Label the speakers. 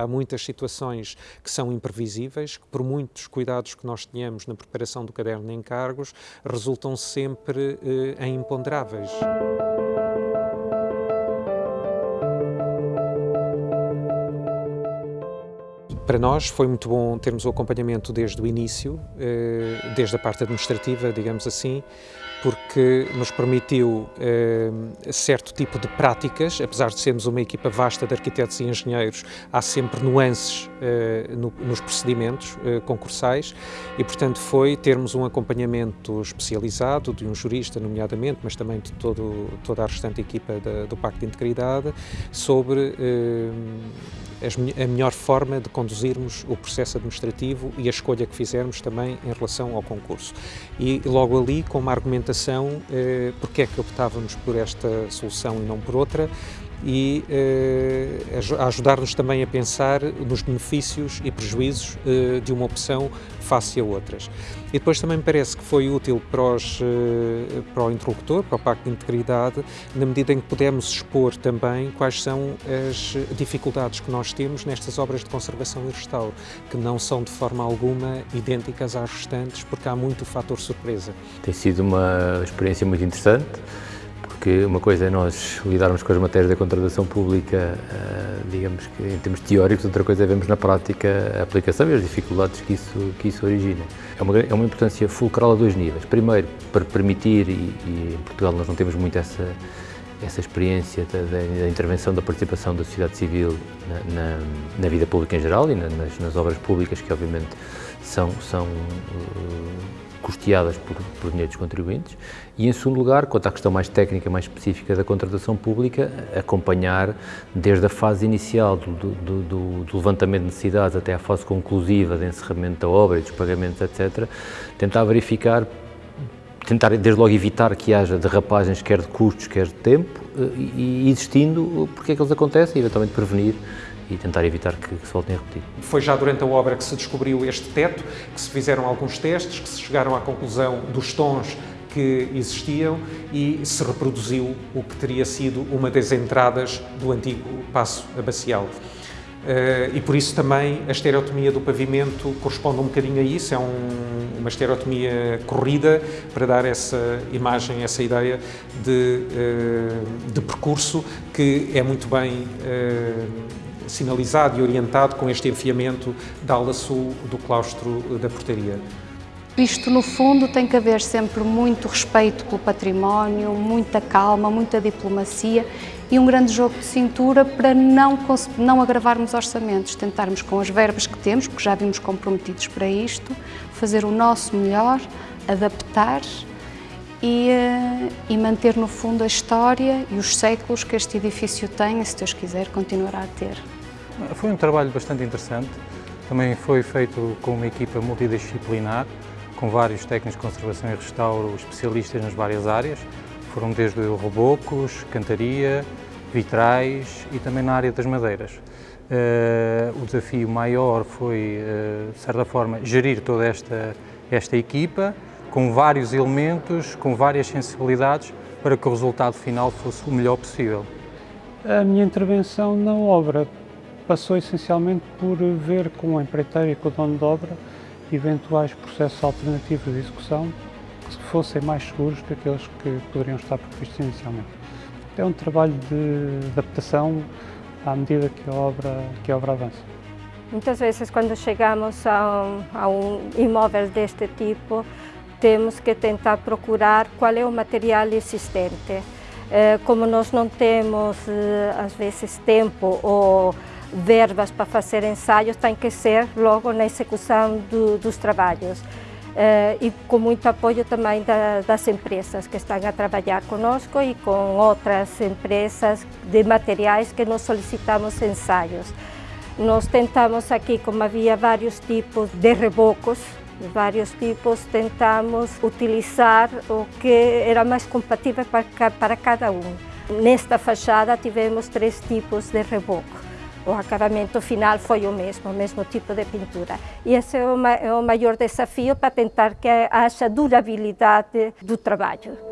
Speaker 1: Há muitas situações que são imprevisíveis, que por muitos cuidados que nós tenhamos na preparação do caderno de encargos, resultam sempre eh, em imponderáveis. Para nós foi muito bom termos o acompanhamento desde o início, eh, desde a parte administrativa, digamos assim, porque nos permitiu eh, certo tipo de práticas, apesar de sermos uma equipa vasta de arquitetos e engenheiros, há sempre nuances eh, no, nos procedimentos concursais e, portanto, foi termos um acompanhamento especializado de um jurista, nomeadamente, mas também de todo, toda a restante equipa da, do Pacto de Integridade, sobre a melhor forma de conduzirmos o processo administrativo e a escolha que fizermos também em relação ao concurso. E logo ali, com uma argumentação, eh, porque é que optávamos por esta solução e não por outra, e eh, ajudar-nos também a pensar nos benefícios e prejuízos eh, de uma opção face a outras. E depois também me parece que foi útil para, os, eh, para o interlocutor, para o Pacto de Integridade, na medida em que pudemos expor também quais são as dificuldades que nós temos nestas obras de conservação e restauro, que não são de forma alguma idênticas às restantes, porque há muito fator surpresa.
Speaker 2: Tem sido uma experiência muito interessante porque uma coisa é nós lidarmos com as matérias da contratação pública, eh, digamos que em termos teóricos, outra coisa é vermos na prática a aplicação e as dificuldades que isso, que isso origina. É uma, é uma importância fulcral a dois níveis. Primeiro, para permitir, e, e em Portugal nós não temos muito essa, essa experiência da, da, intervenção, da participação da sociedade civil na, na, na vida pública em geral e na, nas, nas, obras públicas que obviamente são, são uh, custeadas por, por dinheiro dos contribuintes e, em segundo lugar, quanto à questão mais técnica, mais específica da contratação pública, acompanhar desde a fase inicial do, do, do, do levantamento de necessidades até à fase conclusiva de encerramento da obra e dos pagamentos, etc., tentar verificar tentar desde logo evitar que haja derrapagens quer de custos, quer de tempo, eh, e, e existindo, porque é que eles acontecem e eventualmente prevenir e tentar evitar que, que, se voltem a repetir.
Speaker 1: Foi já durante a obra que se descobriu este teto, que se fizeram alguns testes, que se chegaram à conclusão dos tons que existiam e se reproduziu o que teria sido uma das entradas do antigo passo abacial. Uh, e por isso também a estereotomia do pavimento corresponde um bocadinho a isso, é um, uma estereotomia corrida para dar essa imagem, essa ideia de, uh, de percurso que é muito bem uh, sinalizado e orientado com este enfiamento da ala sul do claustro da portaria.
Speaker 3: Isto, no fundo, tem que haver sempre muito respeito pelo património, muita calma, muita diplomacia e um grande jogo de cintura para não, não agravarmos orçamentos, tentarmos com as verbas que temos, porque já vimos comprometidos para isto, fazer o nosso melhor, adaptar e, eh, e, manter no fundo a história e os séculos que este edifício tem e, se Deus quiser, continuará a ter.
Speaker 4: Foi um trabalho bastante interessante, também foi feito com uma equipa multidisciplinar, com vários técnicos de conservação e restauro especialistas nas várias áreas, foram desde rebocos, cantaria, vitrais e também na área das madeiras. Uh, o desafio maior foi, uh, de certa forma, gerir toda esta, esta equipa, com vários elementos, com várias sensibilidades, para que o resultado final fosse o melhor possível.
Speaker 5: A minha intervenção na obra passou essencialmente por ver com a empreiteira e com o dono de obra eventuais processos alternativos de execução que fossem mais seguros que aqueles que poderiam estar previstos inicialmente. É um trabalho de adaptação à medida que a obra, que a obra avança.
Speaker 6: Muitas vezes, quando chegamos a um, a um imóvel deste tipo, temos que tentar procurar qual é o material existente. Eh, como nós não temos, eh, às vezes, tempo ou verbas para fazer ensaios tem que ser logo na execução do, dos trabalhos. Uh, e com muito apoio também da, das empresas que estão a trabalhar conosco e com outras empresas de materiais que nós solicitamos ensaios. Nós tentamos aqui, como havia vários tipos de rebocos, vários tipos, tentamos utilizar o que era mais compatível para, para cada um. Nesta fachada tivemos três tipos de reboco o acabamento final foi o mesmo, o mesmo tipo de pintura. E esse é o, é o maior desafio para tentar que haja durabilidade do trabalho.